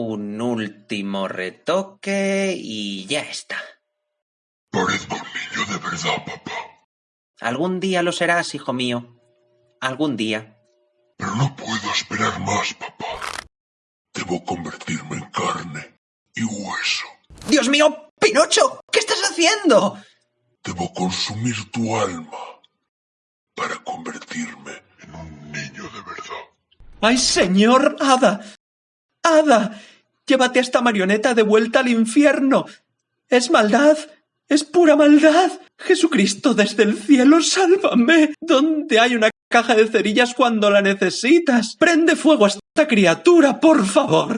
Un último retoque y ya está. Parezco un niño de verdad, papá. Algún día lo serás, hijo mío. Algún día. Pero no puedo esperar más, papá. Debo convertirme en carne y hueso. ¡Dios mío! ¡Pinocho! ¿Qué estás haciendo? Debo consumir tu alma para convertirme en un niño de verdad. ¡Ay, señor! ¡Hada! Llévate a esta marioneta de vuelta al infierno. Es maldad. Es pura maldad. Jesucristo desde el cielo, sálvame. ¿Dónde hay una caja de cerillas cuando la necesitas? Prende fuego a esta criatura, por favor.